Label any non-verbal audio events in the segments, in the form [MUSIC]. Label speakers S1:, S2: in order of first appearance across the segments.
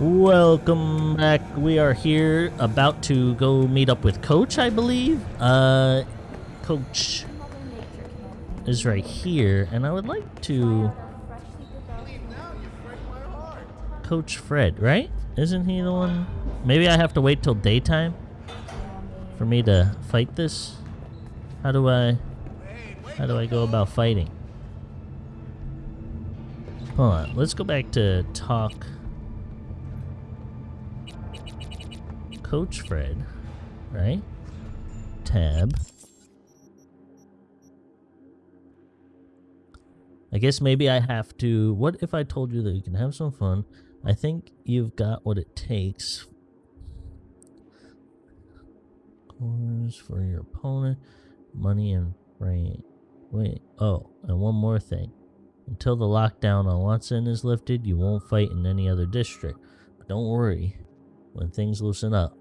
S1: Welcome back. We are here about to go meet up with Coach, I believe. Uh, Coach is right here, and I would like to... Coach Fred, right? Isn't he the one? Maybe I have to wait till daytime for me to fight this? How do I... How do I go about fighting? Hold on. Let's go back to talk... Coach Fred, right? Tab. I guess maybe I have to... What if I told you that you can have some fun? I think you've got what it takes. Course for your opponent. Money and right. Wait. Oh, and one more thing. Until the lockdown on Watson is lifted, you won't fight in any other district. But don't worry. When things loosen up,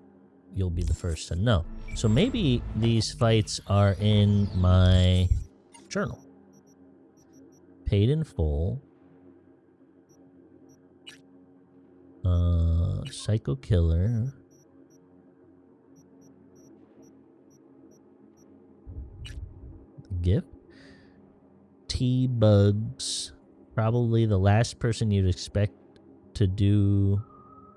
S1: you'll be the first to know. So maybe these fights are in my journal. Paid in full. Uh, Psycho Killer. Gift. T-Bugs. Probably the last person you'd expect to do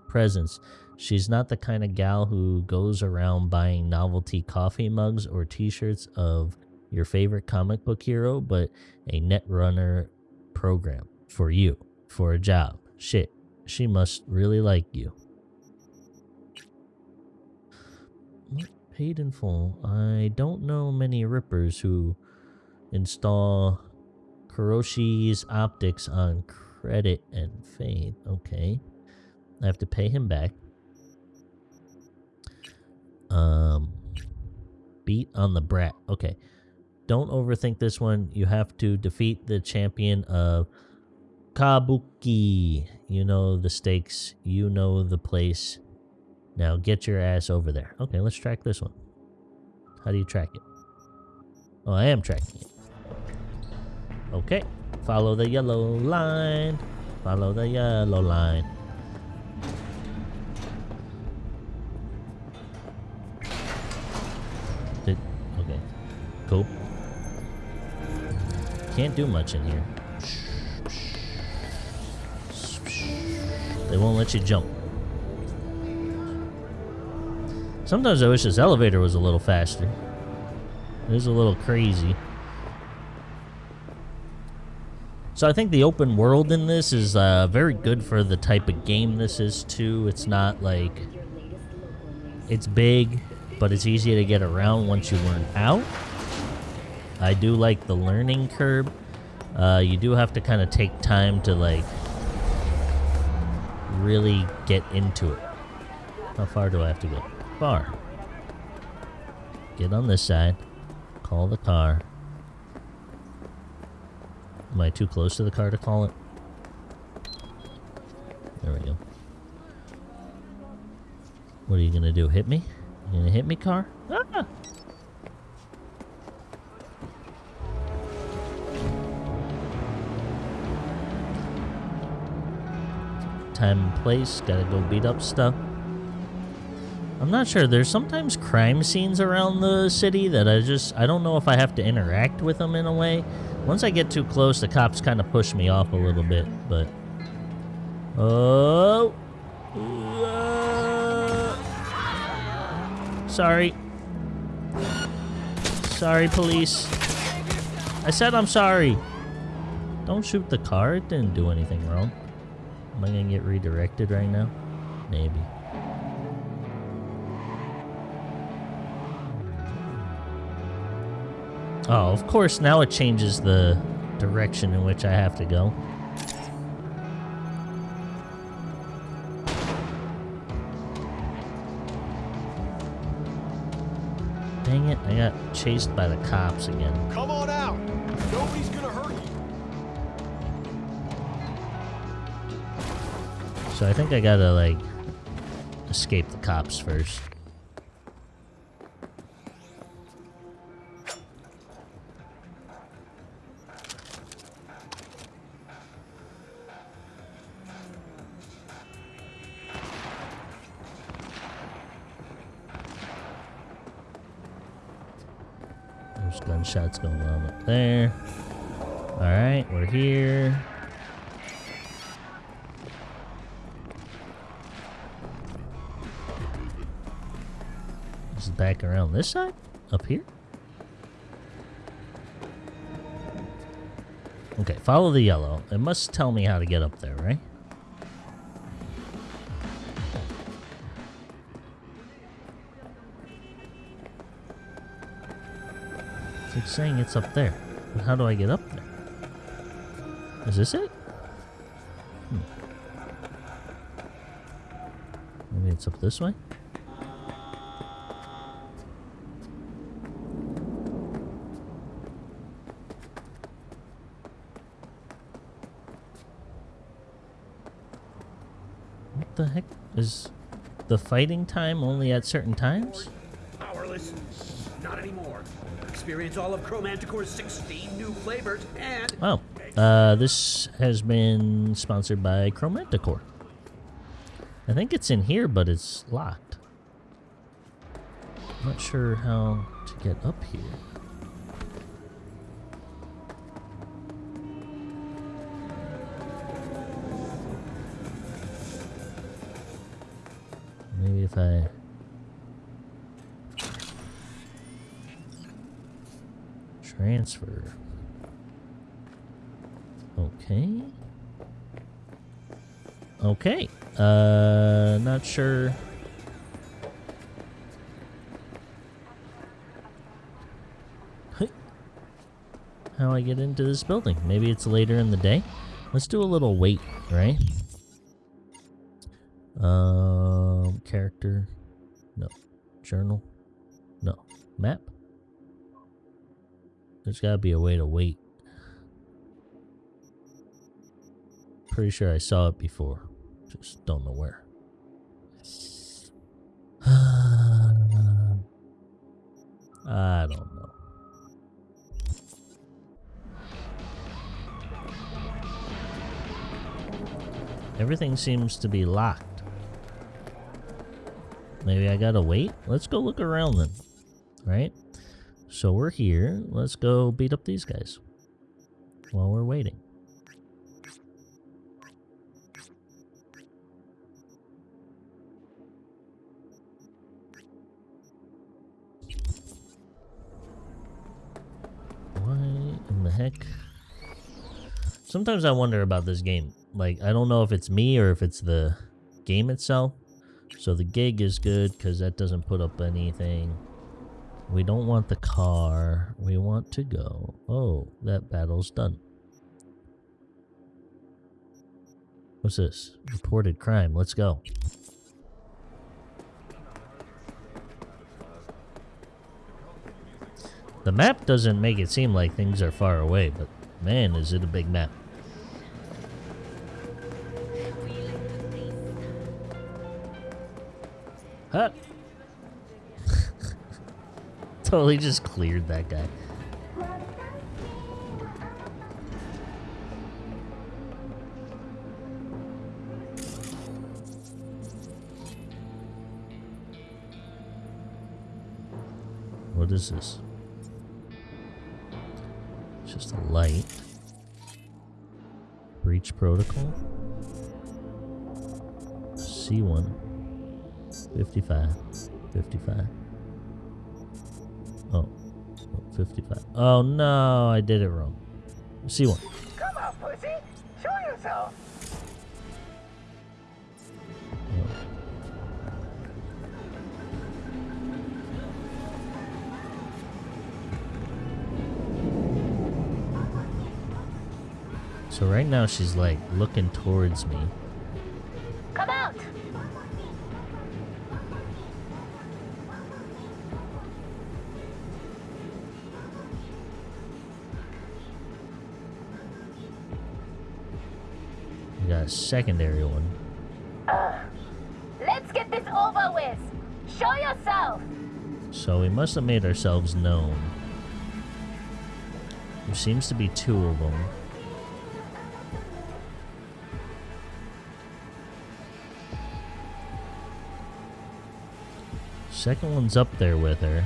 S1: presents. She's not the kind of gal who goes around buying novelty coffee mugs or t-shirts of your favorite comic book hero, but a Netrunner program for you, for a job. Shit, she must really like you. Paid in full. I don't know many rippers who install Kiroshi's optics on credit and faith. Okay. I have to pay him back. Um, beat on the brat. Okay. Don't overthink this one. You have to defeat the champion of Kabuki. You know the stakes. You know the place. Now get your ass over there. Okay, let's track this one. How do you track it? Oh, I am tracking it. Okay. Follow the yellow line. Follow the yellow line. Did, okay. Cool. Can't do much in here. They won't let you jump. Sometimes I wish this elevator was a little faster. It is a little crazy. So I think the open world in this is uh, very good for the type of game this is too. It's not like... It's big, but it's easy to get around once you learn how. I do like the learning curve. Uh, you do have to kind of take time to like really get into it. How far do I have to go? Far. Get on this side. Call the car. Am I too close to the car to call it? There we go. What are you gonna do? Hit me? You gonna hit me, car? Ah! Time and place. Gotta go beat up stuff. I'm not sure. There's sometimes crime scenes around the city that I just... I don't know if I have to interact with them in a way. Once I get too close, the cops kind of push me off a little bit, but... Oh! Sorry. Sorry, police. I said I'm sorry. Don't shoot the car. It didn't do anything wrong. Am I going to get redirected right now? Maybe. Oh, of course, now it changes the direction in which I have to go. Dang it, I got chased by the cops again.
S2: Come on out! Nobody's gonna hurt you!
S1: So I think I gotta, like, escape the cops first. Gunshots going on up there. Alright, we're here. It back around this side? Up here? Okay, follow the yellow. It must tell me how to get up there, right? Saying it's up there. But how do I get up there? Is this it? Hmm. Maybe it's up this way? What the heck? Is the fighting time only at certain times?
S3: Powerless? Not anymore. Experience all of Chromanticore's 16 new flavors and
S1: Oh, uh, this has been sponsored by Chromanticore. I think it's in here, but it's locked. Not sure how to get up here. Maybe if I transfer. Okay. Okay. Uh, not sure. How I get into this building? Maybe it's later in the day. Let's do a little wait, right? Um, character. No. Journal. No. Map. There's gotta be a way to wait. Pretty sure I saw it before. Just don't know where. [SIGHS] I don't know. Everything seems to be locked. Maybe I gotta wait? Let's go look around then. Right? So we're here. Let's go beat up these guys. While we're waiting. Why in the heck? Sometimes I wonder about this game. Like, I don't know if it's me or if it's the game itself. So the gig is good because that doesn't put up anything. We don't want the car. We want to go. Oh, that battle's done. What's this? Reported crime. Let's go. The map doesn't make it seem like things are far away, but man, is it a big map. Huh. Totally just cleared that guy. What is this? It's just a light. Breach protocol. C1. 55. 55. Oh. 55. Oh no, I did it wrong. See one.
S4: Come on, pussy. Show yourself.
S1: So right now she's like looking towards me. A secondary one.
S4: Uh, let's get this over with. Show yourself.
S1: So we must have made ourselves known. There seems to be two of them. Second one's up there with her.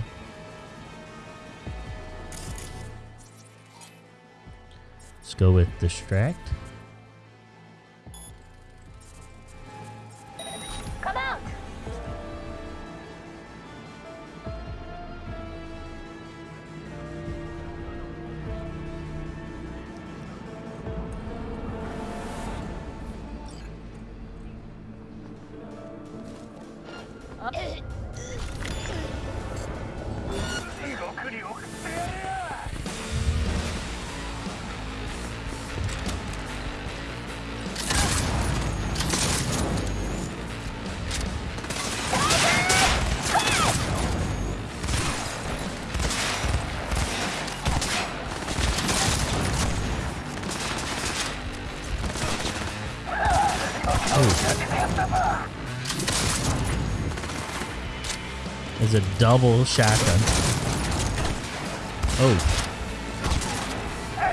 S1: Let's go with distract. It's a double shotgun. Oh.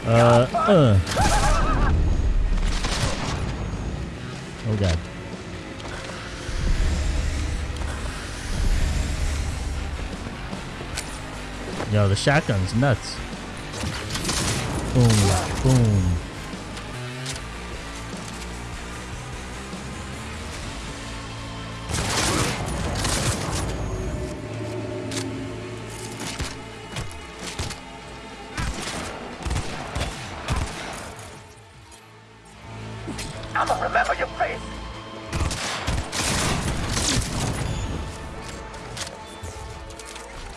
S1: Uh, uh. Oh god. Yo, the shotgun's nuts. Boom, boom.
S4: I'ma remember your face!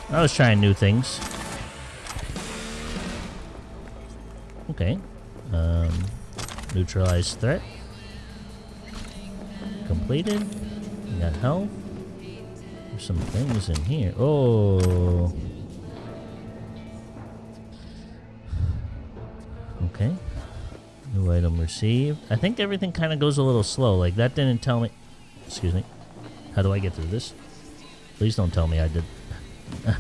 S1: I was trying new things. Okay. Um, threat. Completed. We got health. There's some things in here. Oh. Received. I think everything kind of goes a little slow. Like, that didn't tell me... Excuse me. How do I get through this? Please don't tell me I did...
S2: Right.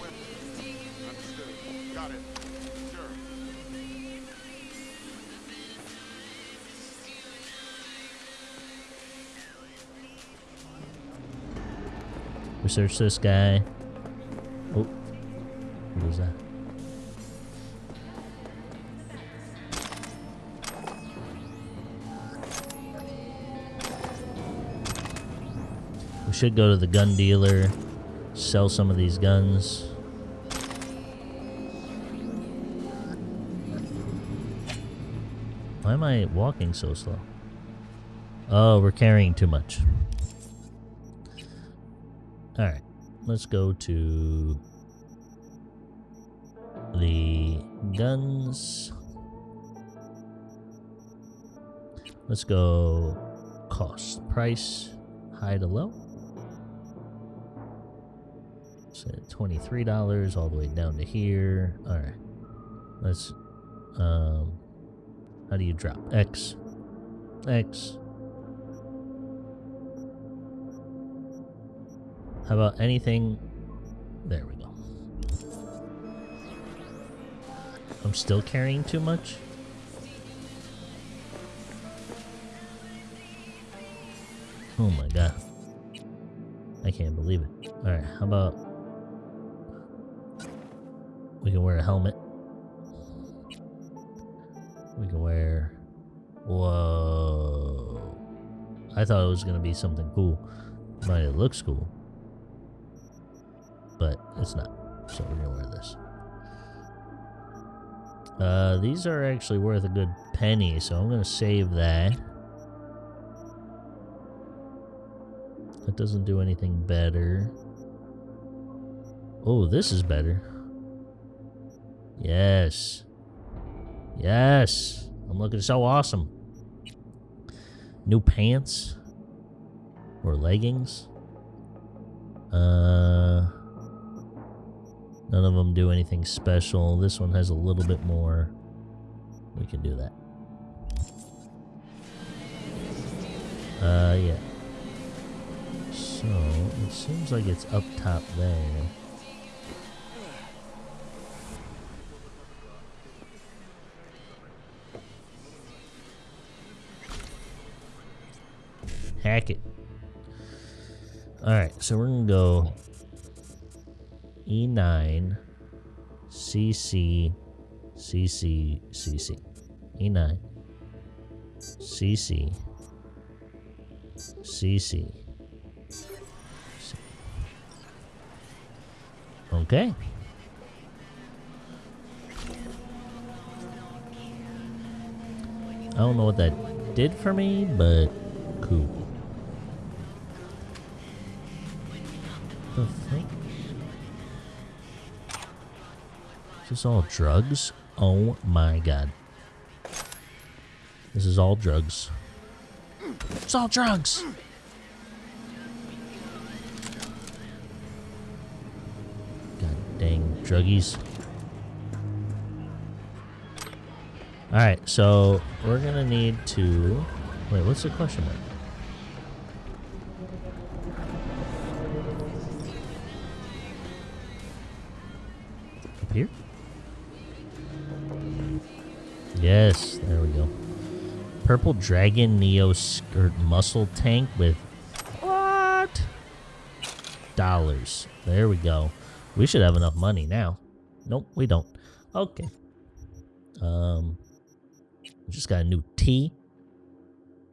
S2: Weapon. Understood. Got it. Sure.
S1: Research this guy. Oh. What is that? Should go to the gun dealer, sell some of these guns. Why am I walking so slow? Oh, we're carrying too much. Alright, let's go to the guns. Let's go cost, price, high to low. So $23 all the way down to here. Alright, let's, um, how do you drop? X, X. How about anything? There we go. I'm still carrying too much? Oh my god. I can't believe it. Alright, how about... We can wear a helmet. We can wear... Whoa. I thought it was going to be something cool. But it looks cool but it's not. So we're gonna wear this. Uh, these are actually worth a good penny, so I'm gonna save that. That doesn't do anything better. Oh, this is better. Yes. Yes. I'm looking so awesome. New pants. Or leggings. Uh... None of them do anything special. This one has a little bit more. We can do that. Uh, yeah. So, it seems like it's up top there. Hack it. Alright, so we're gonna go E9, CC, CC, CC. E9. CC. CC. Okay. I don't know what that did for me, but cool. The? Is this all drugs? Oh my god. This is all drugs. It's all drugs! God dang druggies. Alright, so we're gonna need to... Wait, what's the question mark? Yes, there we go. Purple Dragon Neo Skirt Muscle Tank with... What? Dollars. There we go. We should have enough money now. Nope, we don't. Okay. Um, just got a new T.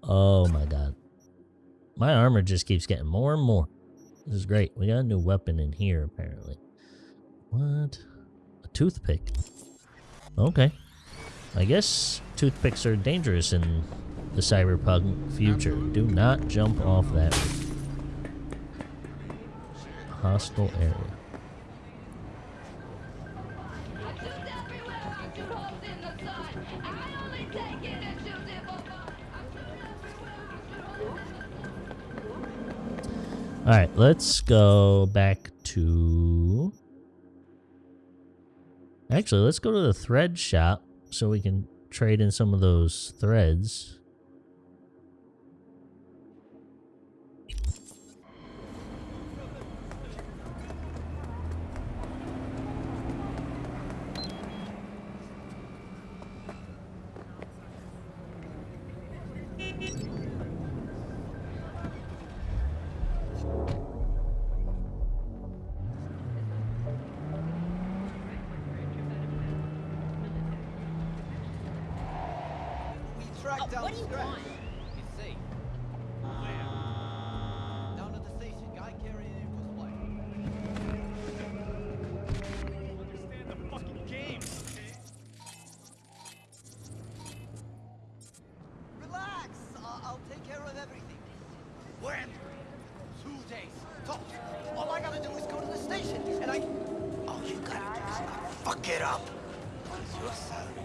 S1: Oh my god. My armor just keeps getting more and more. This is great. We got a new weapon in here, apparently. What? A toothpick. Okay. I guess toothpicks are dangerous in the cyberpunk future. Do not jump off that hostile area. Alright, let's go back to... Actually, let's go to the thread shop so we can trade in some of those threads.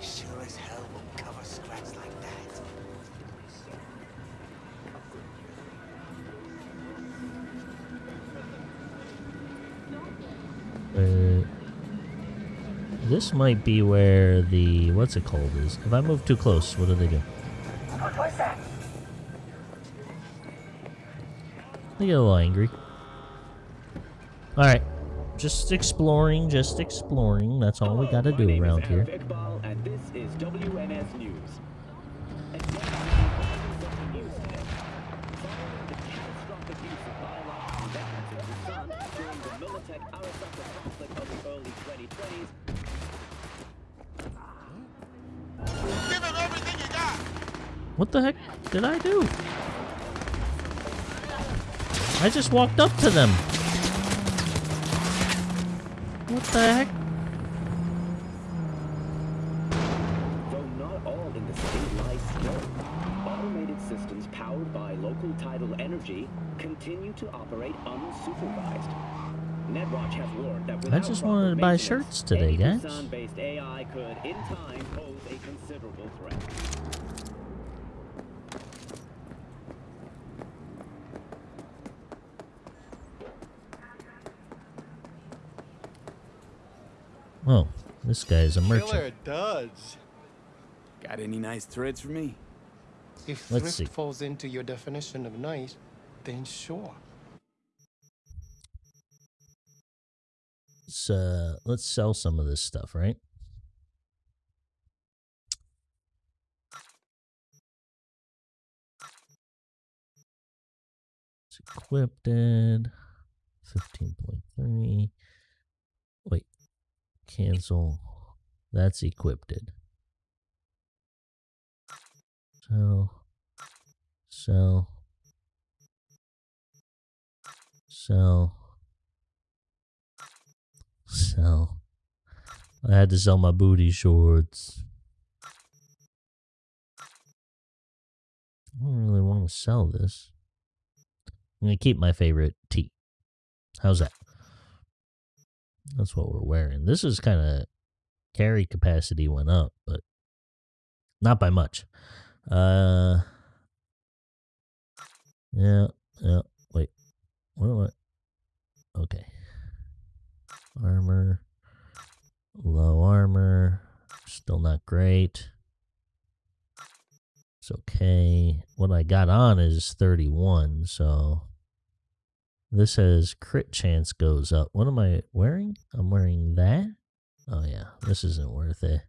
S5: Sure as hell won't cover scratch like that.
S1: Uh, this might be where the what's it called is. If I move too close, what do they do?
S4: What was that?
S1: They get a little angry. All right, just exploring, just exploring. That's all we got to do around here.
S6: And this is WNS News. The news today. Following the catastrophic use of biological weapons in Busan during the Militech-Arasaka conflict of the early 2020s,
S2: Give him everything you got!
S1: What the heck did I do? I just walked up to them. What the heck?
S6: though not all in the state lies still, automated systems powered by local tidal energy continue to operate unsupervised. NetWatch has warned that without
S1: just
S6: proper
S1: wanted to buy shirts today,
S6: any
S1: guys.
S6: Busan-based AI could, in time, pose a considerable threat.
S1: Oh, this guy's a
S7: Killer
S1: merchant.
S7: does.
S8: Got any nice threads for me?
S7: If
S1: Let's
S7: thrift
S1: see.
S7: falls into your definition of nice, then sure.
S1: Let's, uh, let's sell some of this stuff, right? It's equipped. 15.3. Wait. Cancel. That's equipped. Sell. Sell. Sell. Sell. I had to sell my booty shorts. I don't really want to sell this. I'm going to keep my favorite tee. How's that? That's what we're wearing. This is kind of carry capacity went up, but not by much. Uh, yeah, 28. It's okay. What I got on is 31, so this says crit chance goes up. What am I wearing? I'm wearing that. Oh yeah, this isn't worth it.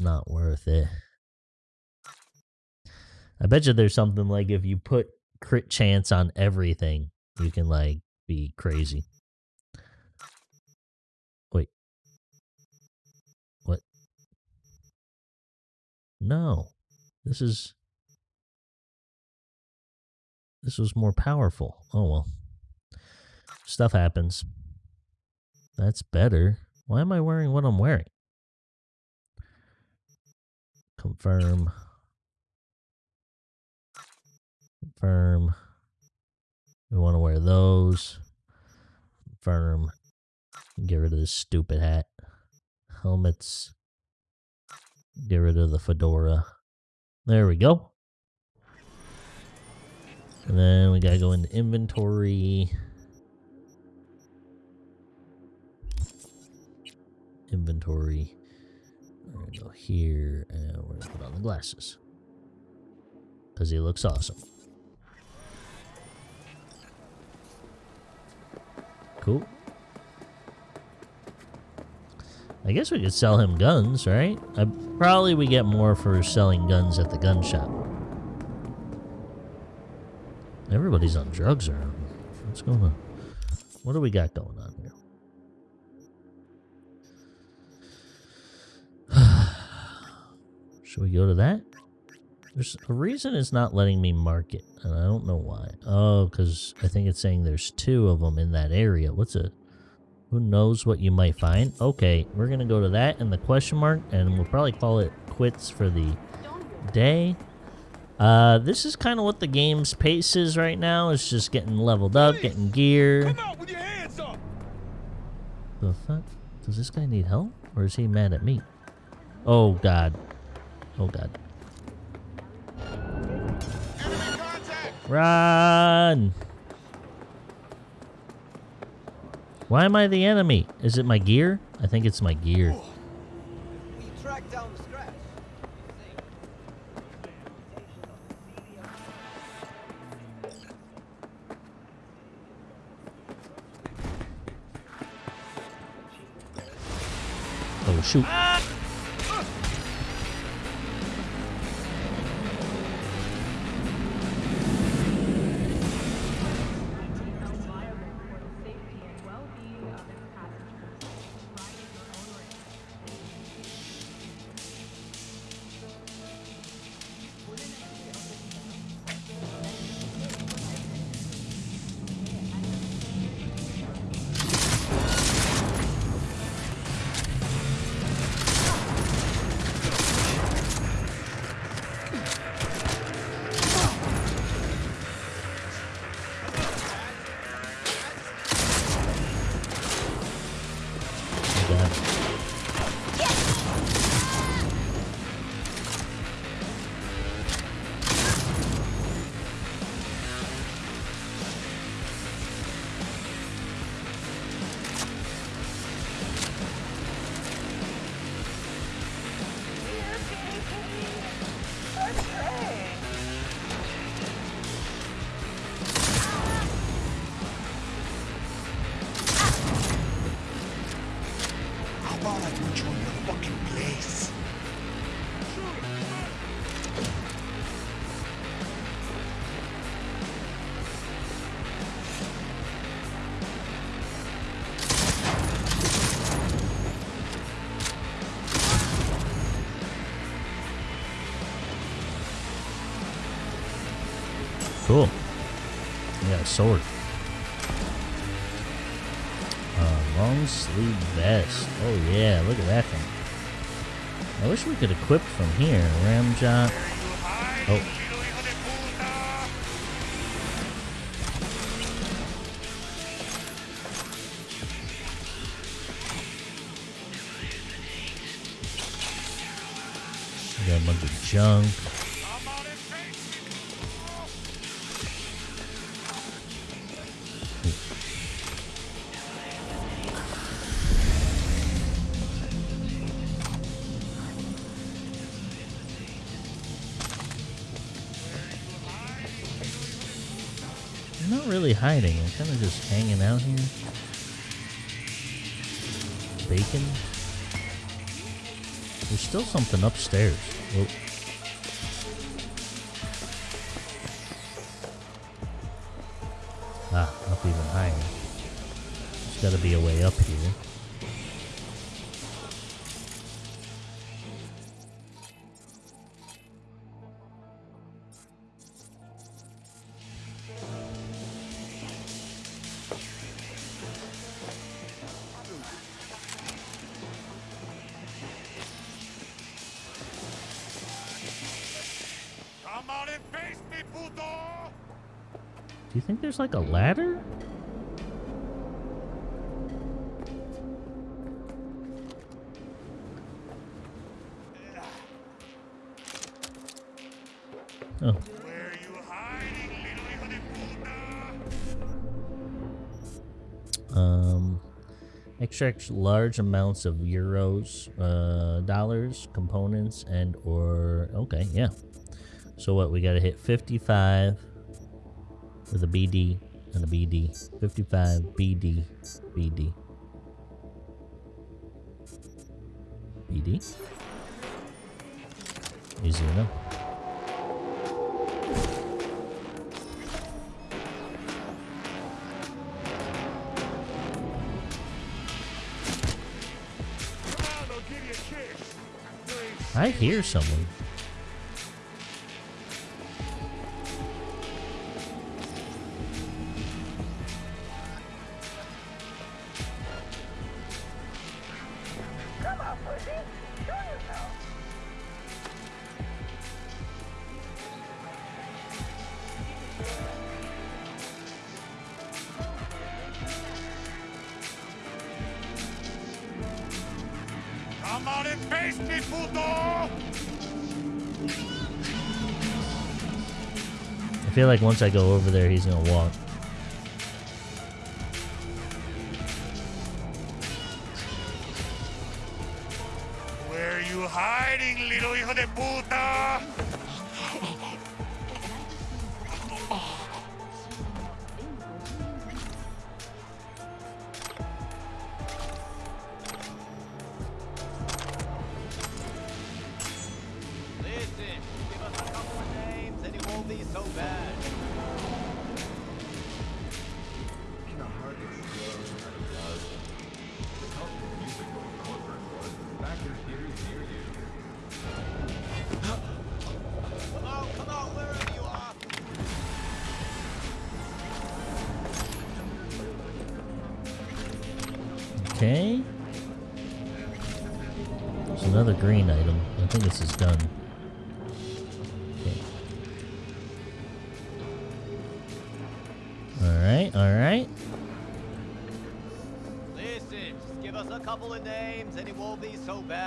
S1: Not worth it. I bet you there's something like if you put crit chance on everything, you can like be crazy. No. This is this was more powerful. Oh well. Stuff happens. That's better. Why am I wearing what I'm wearing? Confirm. Confirm. We want to wear those. Confirm. Get rid of this stupid hat. Helmets. Get rid of the fedora. There we go. And then we gotta go into inventory. Inventory. We're gonna go here and we're gonna put on the glasses. Because he looks awesome. Cool. I guess we could sell him guns, right? I, probably we get more for selling guns at the gun shop. Everybody's on drugs around. What's going on? What do we got going on here? [SIGHS] Should we go to that? There's a reason it's not letting me mark it, and I don't know why. Oh, because I think it's saying there's two of them in that area. What's a... Who knows what you might find? Okay, we're going to go to that and the question mark, and we'll probably call it quits for the day. Uh, this is kind of what the game's pace is right now. It's just getting leveled up, getting gear.
S2: Come out with your hands up!
S1: The fuck? Does this guy need help? Or is he mad at me? Oh, God. Oh, God. Run! Why am I the enemy? Is it my gear? I think it's my gear.
S5: We tracked down the scratch.
S1: Oh, shoot. Cool. A sword. Uh, long sleeve vest. Oh yeah, look at that thing. I wish we could equip from here. Ramjot. Oh. Got junk. I'm not really hiding. I'm kind of just hanging out here. Bacon. There's still something upstairs. Whoa. Ah, up even higher. There's got to be a way up here. There's like a ladder? Oh, um, extract large amounts of euros, uh, dollars, components, and or okay, yeah. So what? We gotta hit 55 with a BD and a BD. 55 BD BD. BD. Easy enough. I hear someone. Like once I go over there, he's gonna walk. Another green item. I think this is done. Okay. Alright, alright.
S5: Listen, just give us a couple of names and it won't be so bad.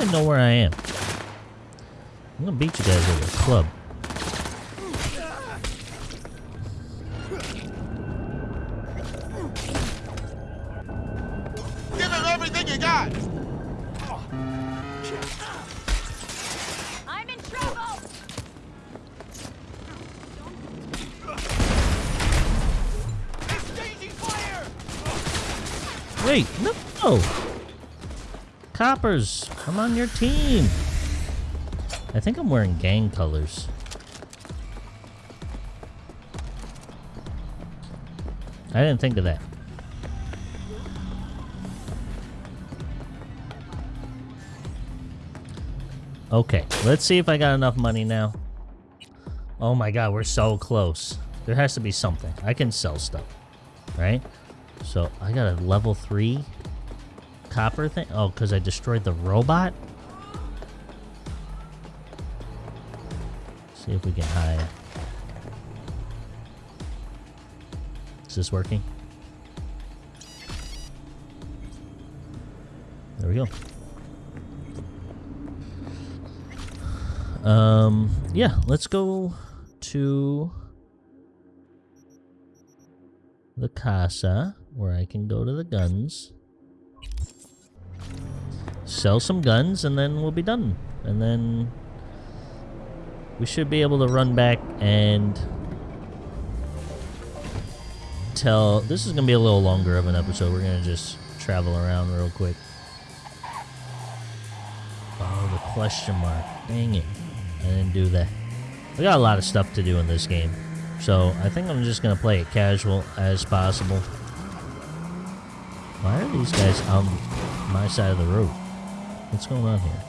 S4: Ha.
S1: How do they know where I am? I'm gonna beat you guys with a club.
S5: Give him everything you got.
S9: I'm in trouble!
S5: Exchanging fire.
S1: Wait, no! Coppers, I'm on your team. I think I'm wearing gang colors. I didn't think of that. Okay, let's see if I got enough money now. Oh my god, we're so close. There has to be something. I can sell stuff, right? So I got a level 3 copper thing. Oh, because I destroyed the robot? See if we can hide. Is this working? There we go. Um, yeah, let's go to the casa where I can go to the guns, sell some guns, and then we'll be done. And then we should be able to run back and tell. This is going to be a little longer of an episode. We're going to just travel around real quick. Oh, the question mark. Dang it. I didn't do that. We got a lot of stuff to do in this game. So I think I'm just going to play it casual as possible. Why are these guys on my side of the road? What's going on here?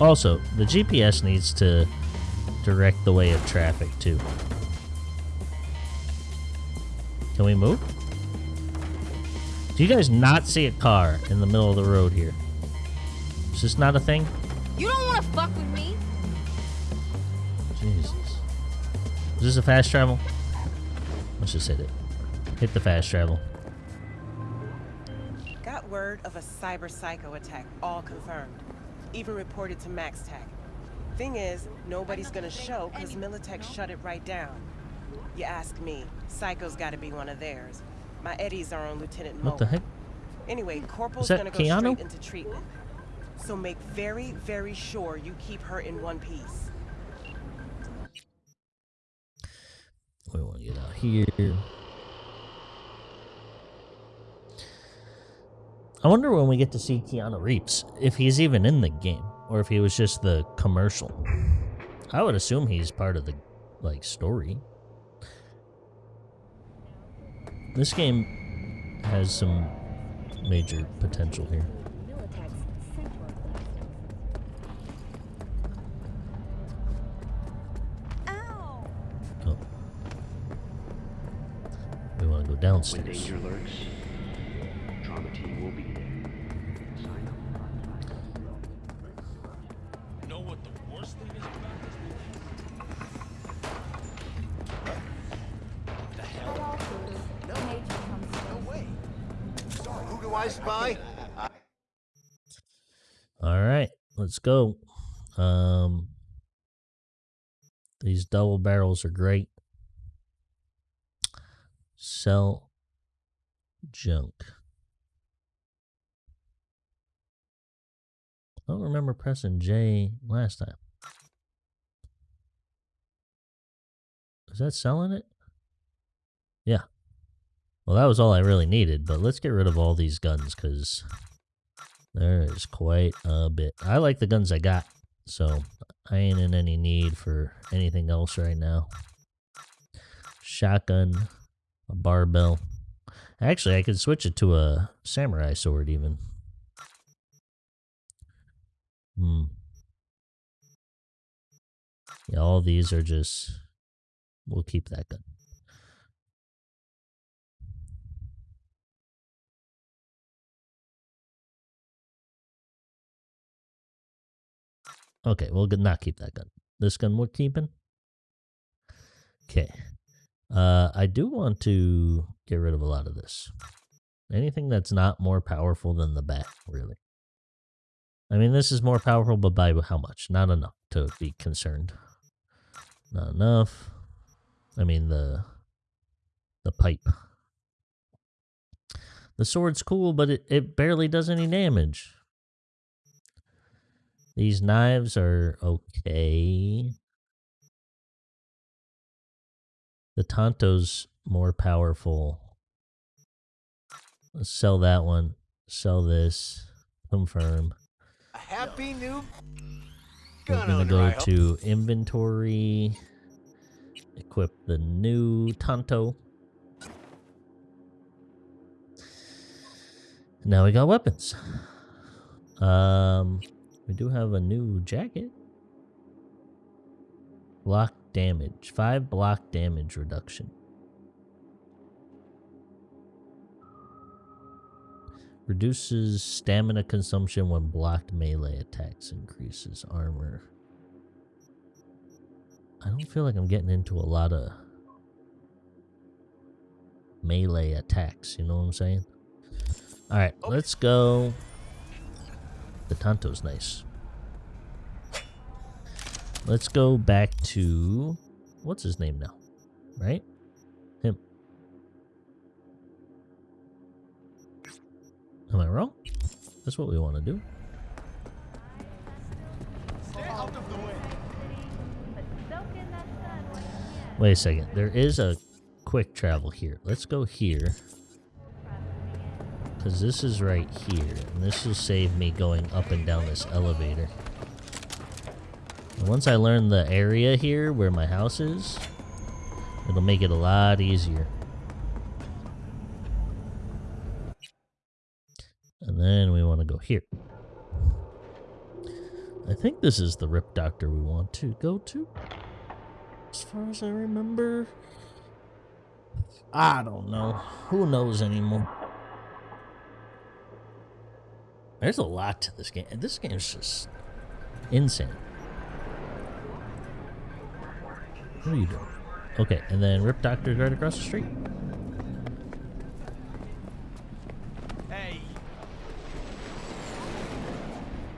S1: Also, the GPS needs to direct the way of traffic too. Can we move? Do you guys not see a car in the middle of the road here? Is this not a thing?
S9: You don't want to fuck with me.
S1: Jesus. Is this a fast travel? Let's just hit it. Hit the fast travel.
S10: Got word of a cyber psycho attack, all confirmed. Even reported to MaxTac. Thing is, nobody's gonna show because Militech shut it right down. You ask me, Psycho's gotta be one of theirs. My Eddies are on Lieutenant Mo.
S1: What the heck?
S10: Anyway, Corporal's gonna go
S1: Keanu?
S10: straight into treatment. So make very, very sure you keep her in one piece.
S1: Here. I wonder when we get to see Keanu Reeves, if he's even in the game, or if he was just the commercial. I would assume he's part of the like story. This game has some major potential here. We want to go
S11: When
S1: downstairs.
S11: danger lurks, trauma team will be there. Sign up.
S2: know what the worst thing is about this?
S5: Who do I spy?
S1: All right, let's go. Um, these double barrels are great. Sell junk. I don't remember pressing J last time. Is that selling it? Yeah. Well, that was all I really needed, but let's get rid of all these guns because there is quite a bit. I like the guns I got, so I ain't in any need for anything else right now. Shotgun, a barbell. Actually, I could switch it to a samurai sword even. Hmm. Yeah, all these are just... We'll keep that gun. Okay, we'll not keep that gun. This gun we're keeping. Okay. Uh, I do want to get rid of a lot of this. Anything that's not more powerful than the bat, really. I mean, this is more powerful, but by how much? Not enough to be concerned. Not enough. I mean, the the pipe. The sword's cool, but it, it barely does any damage. These knives are okay. The Tanto's more powerful Let's sell that one. Sell this. Confirm.
S5: A happy new
S1: We're gonna go
S5: I hope.
S1: to inventory. Equip the new Tanto. Now we got weapons. Um, we do have a new jacket. Block damage. Five block damage reduction. Reduces stamina consumption when blocked melee attacks. Increases armor. I don't feel like I'm getting into a lot of melee attacks. You know what I'm saying? All right, let's go. The Tanto's nice. Let's go back to what's his name now, right? Him. Am I wrong? That's what we want to do. Wait a second. There is a quick travel here. Let's go here. Because this is right here. And this will save me going up and down this elevator. And once I learn the area here where my house is, it'll make it a lot easier. And then we want to go here. I think this is the Ripperdoc we want to go to. As far as I remember. I don't know. Who knows anymore? There's a lot to this game. This game is just insane. What are you doing? Okay, and then Ripperdoc's right across the street.
S5: Hey,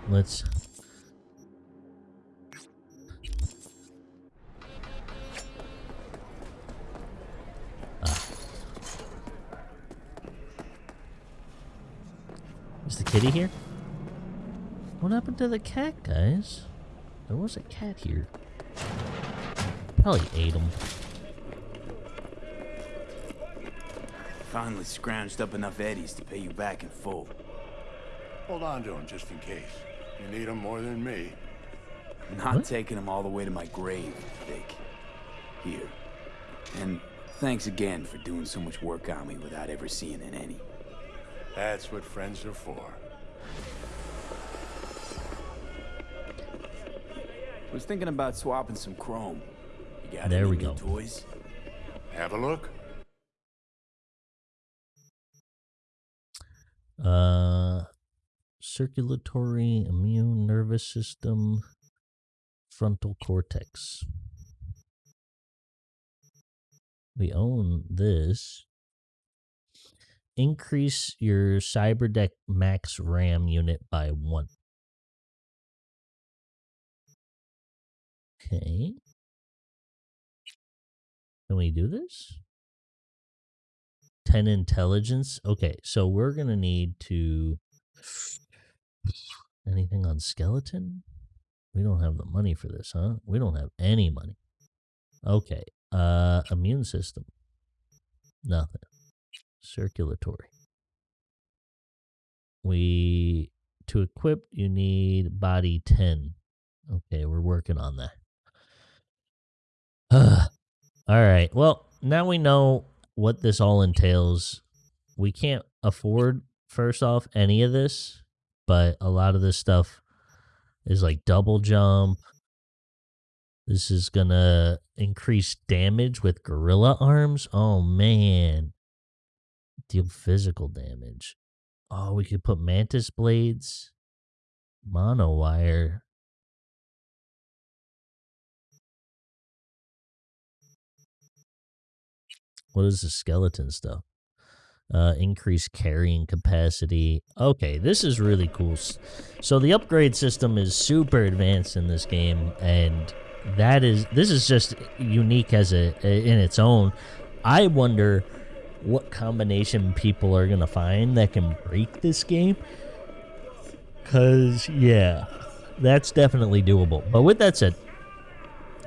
S1: Let's. Ah. Is the kitty here? What happened to the cat, guys? There was a cat here. Probably ate them.
S8: Finally scrounged up enough eddies to pay you back in full.
S2: Hold on to him just in case. You need him more than me.
S8: Not
S1: What?
S8: taking them all the way to my grave, Vic. Here. And thanks again for doing so much work on me without ever seeing an any.
S2: That's what friends are for.
S8: I Was thinking about swapping some chrome. Got
S1: There we go.
S8: toys?
S2: Have a look.
S1: Uh, circulatory, immune, nervous system, frontal cortex. We own this. Increase your CyberDeck max RAM unit by one. Okay. Can we do this? 10 intelligence. Okay, so we're going to need to. Anything on skeleton? We don't have the money for this, huh? We don't have any money. Okay, uh, immune system. Nothing. Circulatory. We. To equip, you need body 10. Okay, we're working on that. [SIGHS] all right, well, now we know what this all entails. We can't afford, first off, any of this, but a lot of this stuff is like double jump. This is gonna increase damage with gorilla arms. Oh man. Deal physical damage. Oh, we could put mantis blades, mono What is the skeleton stuff? Uh, increase carrying capacity. Okay, this is really cool. So the upgrade system is super advanced in this game, and that is this is just unique as a in its own. I wonder what combination people are gonna find that can break this game. Cause yeah, that's definitely doable. But with that said,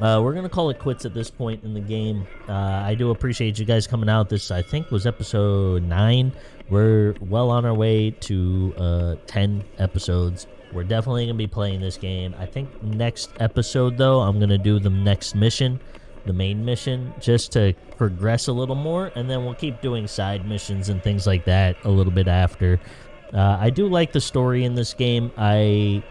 S1: uh, we're gonna call it quits at this point in the game. Uh, I do appreciate you guys coming out. This I think was episode nine. We're well on our way to uh, ten episodes. We're definitely gonna be playing this game. I think next episode though, I'm gonna do the next mission, the main mission, just to progress a little more, and then we'll keep doing side missions and things like that a little bit after. Uh, I do like the story in this game. I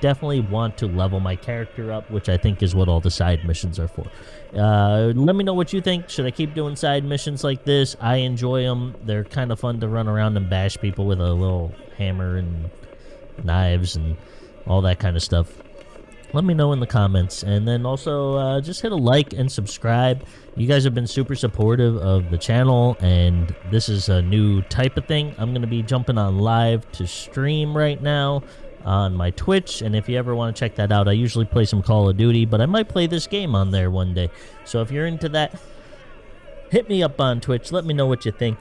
S1: definitely want to level my character up, which I think is what all the side missions are for. Uh, let me know what you think. Should I keep doing side missions like this? I enjoy them. They're kind of fun to run around and bash people with a little hammer and knives and all that kind of stuff. Let me know in the comments. And then also, uh, just hit a like and subscribe. You guys have been super supportive of the channel, and this is a new type of thing. I'm going to be jumping on live to stream right now on my Twitch. And if you ever want to check that out, I usually play some Call of Duty, but I might play this game on there one day. So if you're into that, hit me up on Twitch. Let me know what you think.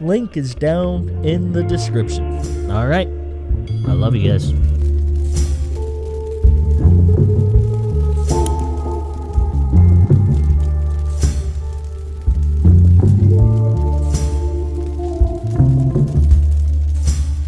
S1: Link is down in the description. All right. I love you guys.